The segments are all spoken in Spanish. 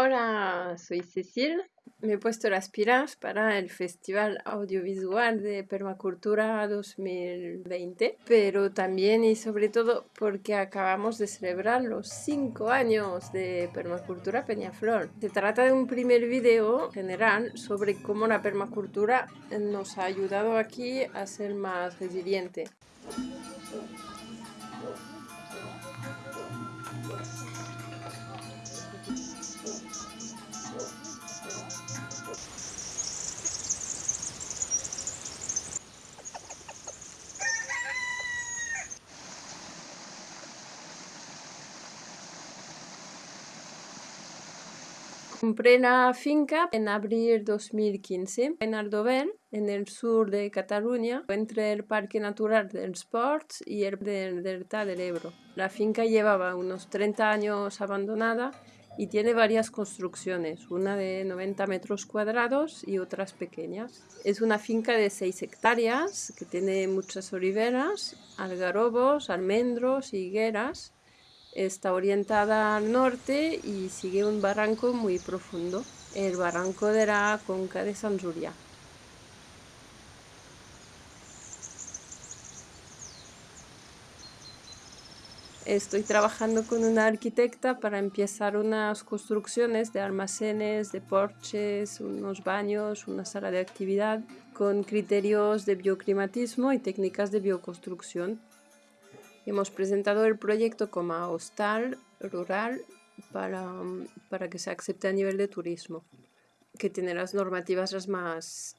Hola, soy Cecil. Me he puesto las pilas para el Festival Audiovisual de Permacultura 2020, pero también y sobre todo porque acabamos de celebrar los 5 años de Permacultura Peñaflor. Se trata de un primer video general sobre cómo la permacultura nos ha ayudado aquí a ser más resiliente. Compré la finca en abril 2015 en Aldover, en el sur de Cataluña, entre el Parque Natural del Sports y el del Delta del Ebro. La finca llevaba unos 30 años abandonada y tiene varias construcciones, una de 90 metros cuadrados y otras pequeñas. Es una finca de 6 hectáreas que tiene muchas oliveras, algarrobos, almendros y higueras Está orientada al norte y sigue un barranco muy profundo, el barranco de la Conca de San. Estoy trabajando con una arquitecta para empezar unas construcciones de almacenes, de porches, unos baños, una sala de actividad con criterios de bioclimatismo y técnicas de bioconstrucción Hemos presentado el proyecto como hostal rural para, para que se acepte a nivel de turismo, que tiene las normativas las más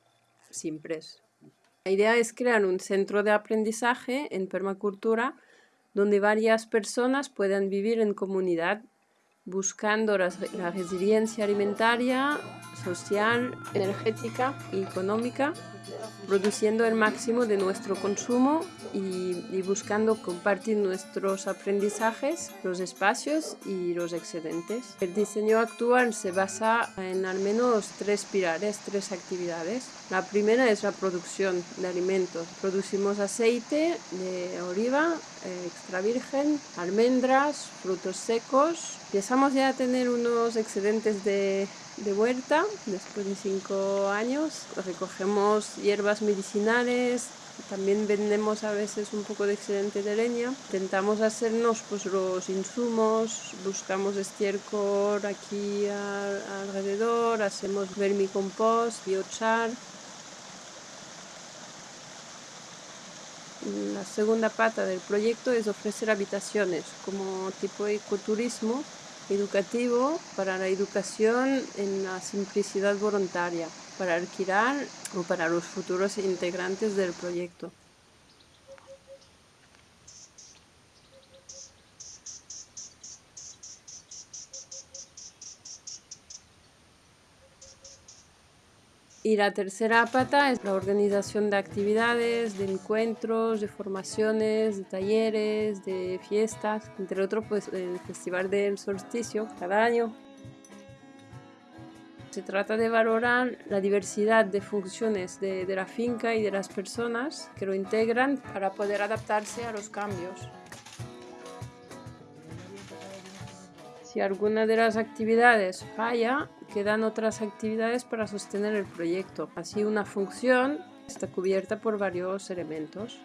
simples. La idea es crear un centro de aprendizaje en permacultura donde varias personas puedan vivir en comunidad buscando la, la resiliencia alimentaria, social, energética y económica produciendo el máximo de nuestro consumo y, buscando compartir nuestros aprendizajes, los espacios y los excedentes. El diseño actual se basa en al menos tres pilares, tres actividades. La primera es la producción de alimentos. Producimos aceite de oliva extra virgen, almendras, frutos secos. Empezamos ya a tener unos excedentes de de vuelta después de cinco años. Recogemos hierbas medicinales, también vendemos a veces un poco de excedente de leña. Intentamos hacernos pues, los insumos, buscamos estiércol aquí alrededor, hacemos vermicompost, biochar. La segunda pata del proyecto es ofrecer habitaciones como tipo ecoturismo educativo para la educación en la simplicidad voluntaria, para alquilar o para los futuros integrantes del proyecto. Y la tercera pata es la organización de actividades, de encuentros, de formaciones, de talleres, de fiestas, entre otros pues el Festival del Solsticio cada año. Se trata de valorar la diversidad de funciones de, de la finca y de las personas que lo integran para poder adaptarse a los cambios. Si alguna de las actividades falla, quedan otras actividades para sostener el proyecto. Así una función está cubierta por varios elementos.